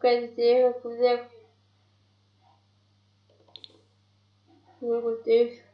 quer dizer, eu vou fazer o texto.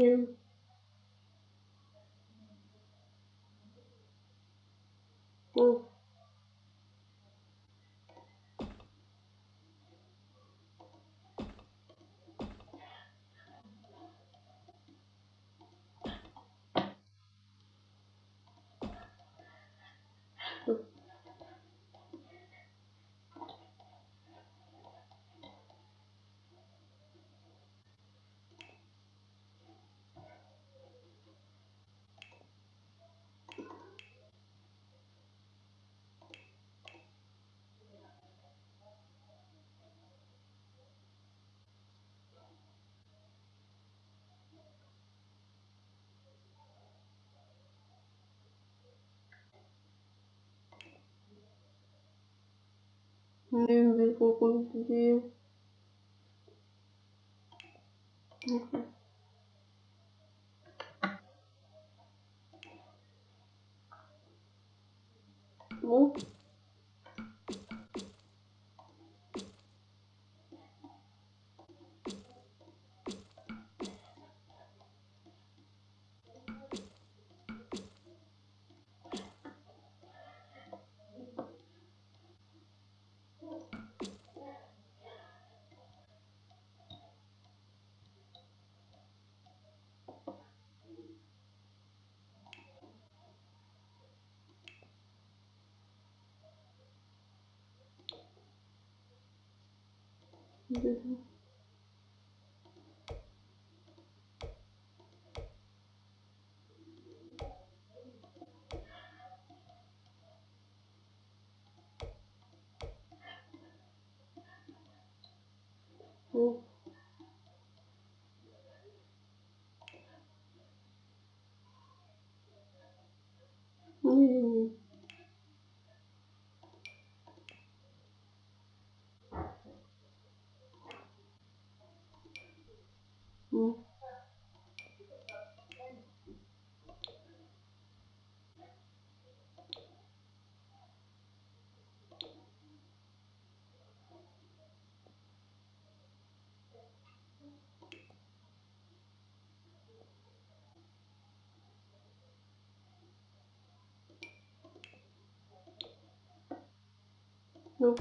Yeah. nem ver que eu conseguia. Ups. Не-не-не. Ну. no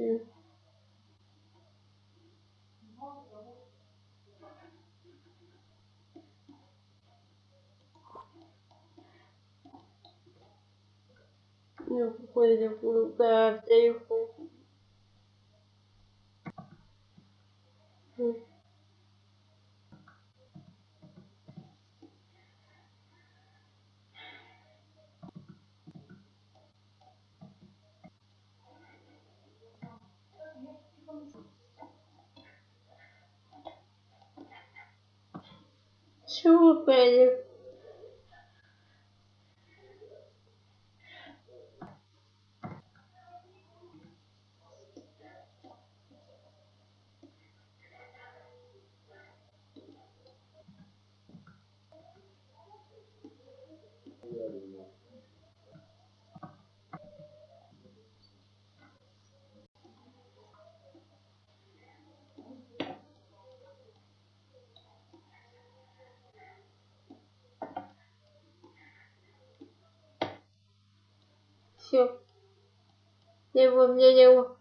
não Eu poderia colocar, tenho com Чего пойдет? Все. Его мне его.